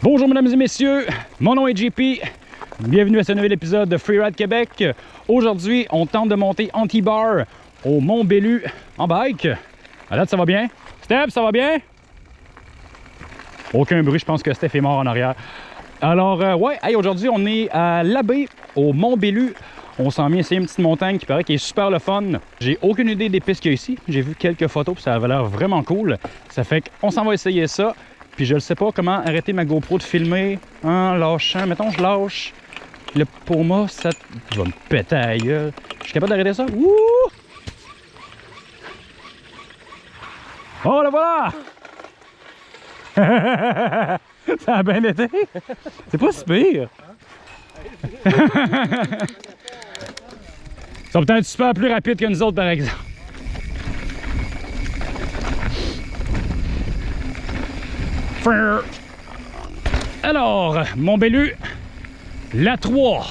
Bonjour mesdames et messieurs, mon nom est JP. Bienvenue à ce nouvel épisode de Freeride Québec. Aujourd'hui, on tente de monter anti-bar au Mont Bellu en bike. À date, ça va bien? Steph, ça va bien? Aucun bruit, je pense que Steph est mort en arrière. Alors, euh, ouais, hey, aujourd'hui, on est à l'abbé au Mont Bellu. On s'en vient essayer une petite montagne qui paraît qui est super le fun. J'ai aucune idée des pistes qu'il y a ici. J'ai vu quelques photos, ça avait l'air vraiment cool. Ça fait qu'on s'en va essayer ça. Puis je ne sais pas comment arrêter ma GoPro de filmer en lâchant. Mettons, je lâche le moi, ça va me péter à gueule. Je suis capable d'arrêter ça? Wouh! Oh, la voilà! ça a bien été. C'est pas si pire. Ils peut-être super plus rapides que nous autres, par exemple. Alors, Montbellu, la 3.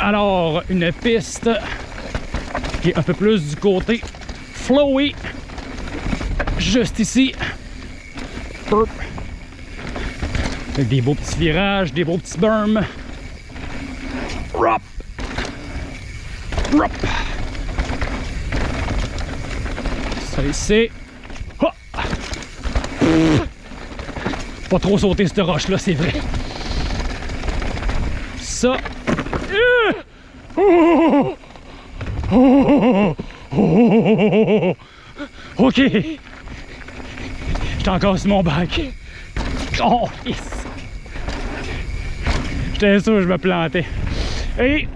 Alors, une piste qui est un peu plus du côté flowy, juste ici. Avec des beaux petits virages, des beaux petits berms. Rop. Rop. Ça ici. Pas trop sauter cette roche là, c'est vrai. Ça. Ok. J'étais encore sur mon bac. Oh, yes. J'étais sûr que je me plantais. Et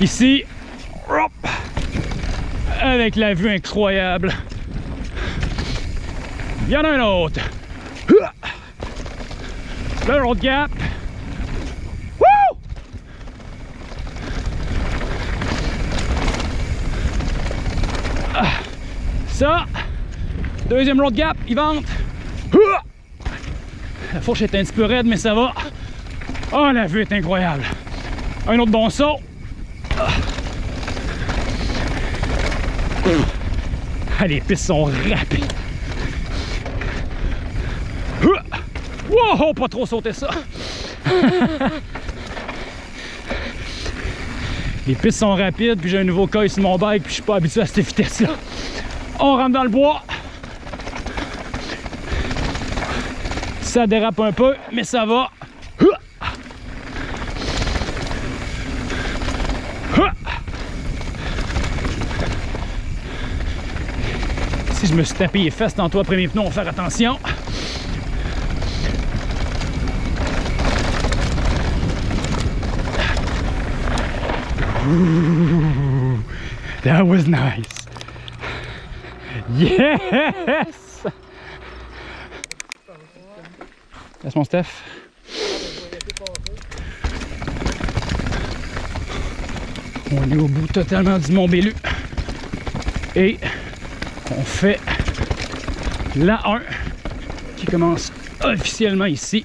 ici, avec la vue incroyable. Il y en a un autre. Le road gap. Woo! Ça, deuxième road gap, il vente. La fourche est un petit peu raide, mais ça va. Oh, la vue est incroyable. Un autre bon saut. Les pistes sont rapides. Wow, pas trop sauter ça. les pistes sont rapides, puis j'ai un nouveau coil sur mon bike, puis je suis pas habitué à cette vitesse-là. On rentre dans le bois. Ça dérape un peu, mais ça va. Si je me suis tapé les fesses tantôt après mes pneus, on va faire attention. Ooh, that was nice. Yes! Laisse mon Steph. On est au bout totalement du Mont Bellu. Et on fait la 1 qui commence officiellement ici.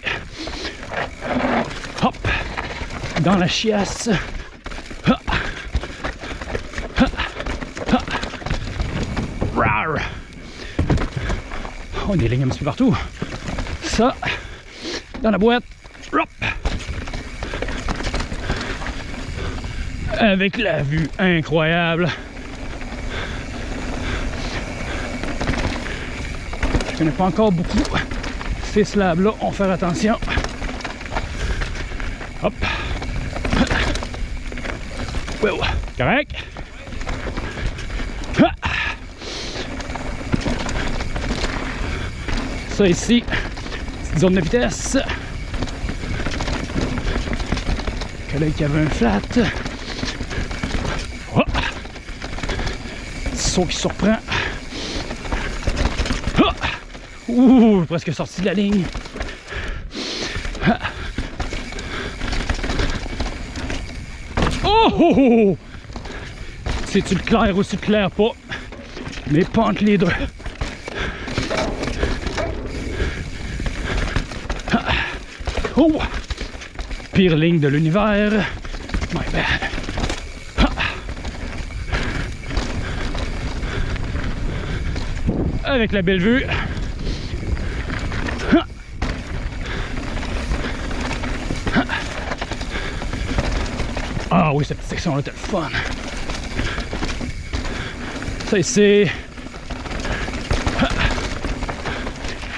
Hop! Dans la chiasse. On a des lignes un petit peu partout. Ça, dans la boîte. Hop. Avec la vue incroyable. Je connais pas encore beaucoup ces slabs là, on va faire attention. Hop. Wow. Correct? Ça ici, zone de vitesse. Collègue qui avait un flat. Oh. Saut qui surprend. Oh. Ouh, presque sorti de la ligne. Oh! oh, oh. C'est-tu le clair ou c'est clair pas? Mais pas entre les deux. Oh! Pire ligne de l'univers. My bad. avec la belle vue. Ah oui, cette section-là était fun. Ça c'est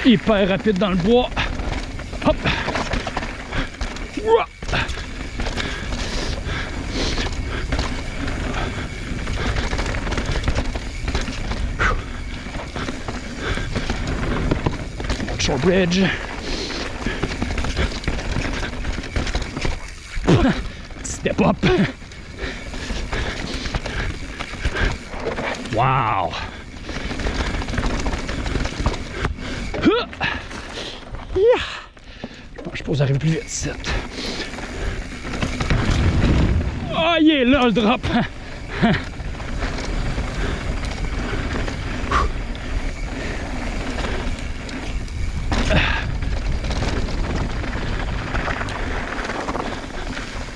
hyper rapide dans le bois. Hop. Ouah. Bridge. Step up. Wow. Yeah. Bon, je pense arriver plus vite ici. Oh, il est là le drop.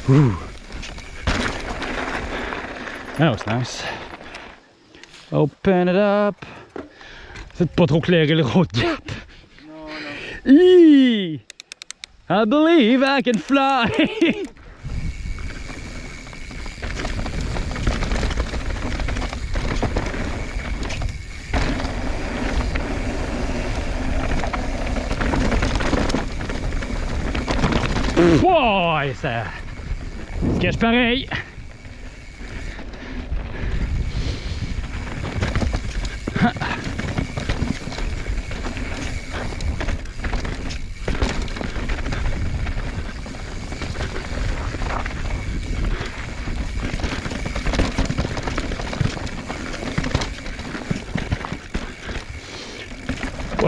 Ooh. That was nice. Open it up. C'est pas trop clairé le road gap. Eee! I believe I can fly. Ouais, ça se cache pareil.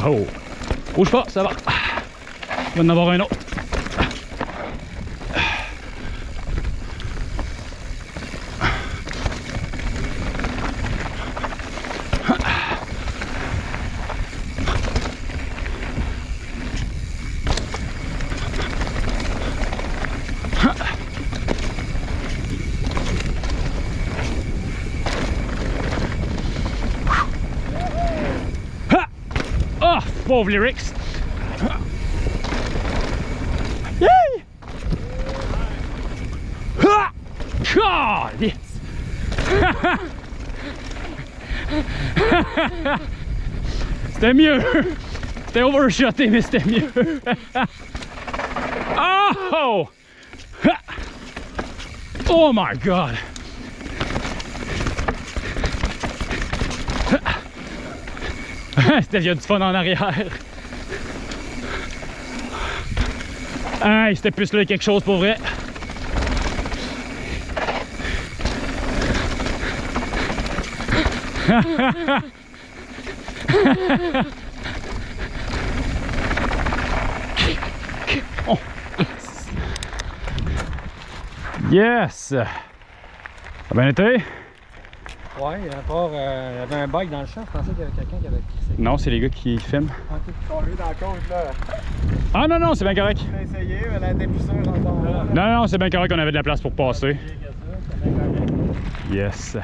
Wow! Bouge pas, ça va. Il va en avoir un autre. 12 lyrics. Yay! God, yes. det är mjöl. Overshot in this damn oh! Oh my god. Il y a du fun en arrière. Hey, c'était plus là quelque chose pour vrai. Yes! Bien été? Ouais, à part, euh, il y avait un bike dans le champ, je pensais qu'il y avait quelqu'un qui avait crissé. Non, c'est les gars qui filment. Ok. On lui dans la côte là. Ah non, non, c'est bien correct. J'ai essayé, mais plus sûre encore. Non, non, c'est bien correct qu'on avait de la place pour passer. Yes.